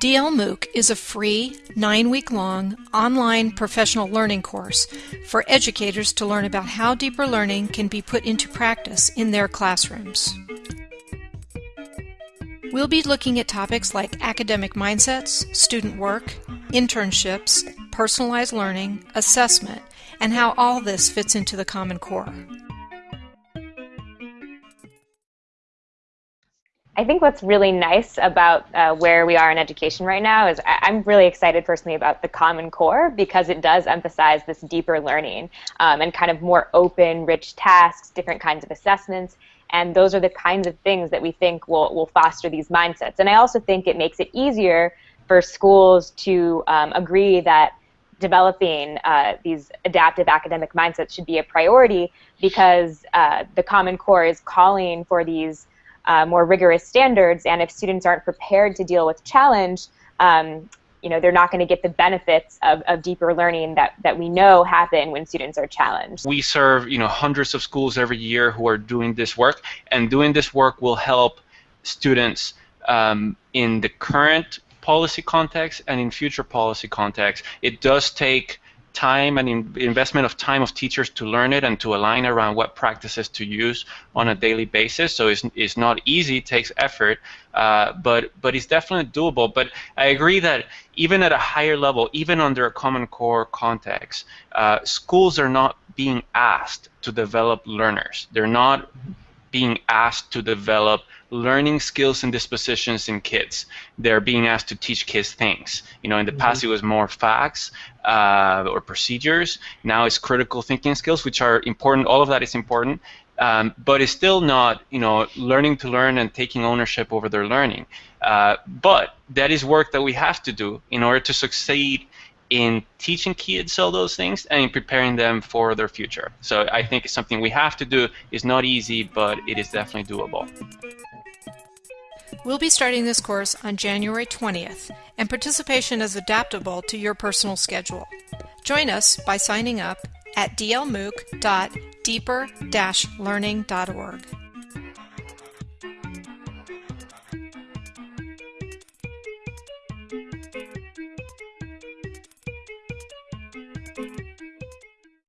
DL MOOC is a free, nine-week-long online professional learning course for educators to learn about how deeper learning can be put into practice in their classrooms. We'll be looking at topics like academic mindsets, student work, internships, personalized learning, assessment, and how all this fits into the Common Core. I think what's really nice about uh, where we are in education right now is I- am really excited personally about the Common Core because it does emphasize this deeper learning um, and kind of more open, rich tasks, different kinds of assessments. And those are the kinds of things that we think will, will foster these mindsets. And I also think it makes it easier for schools to um, agree that developing uh, these adaptive academic mindsets should be a priority because uh, the Common Core is calling for these uh, more rigorous standards, and if students aren't prepared to deal with challenge, um, you know, they're not going to get the benefits of, of deeper learning that, that we know happen when students are challenged. We serve, you know, hundreds of schools every year who are doing this work, and doing this work will help students um, in the current policy context and in future policy context. It does take time and in investment of time of teachers to learn it and to align around what practices to use on a daily basis. So it's, it's not easy, it takes effort, uh, but but it's definitely doable. But I agree that even at a higher level, even under a Common Core context, uh, schools are not being asked to develop learners. They're not being asked to develop learning skills and dispositions in kids. They're being asked to teach kids things. You know, in the mm-hmm. past it was more facts uh, or procedures. Now it's critical thinking skills, which are important. All of that is important. Um, but it's still not, you know, learning to learn and taking ownership over their learning. Uh, but that is work that we have to do in order to succeed in teaching kids all those things and in preparing them for their future. So I think it's something we have to do. It's not easy, but it is definitely doable. We'll be starting this course on January 20th, and participation is adaptable to your personal schedule. Join us by signing up at dlmooc.deeper-learning.org.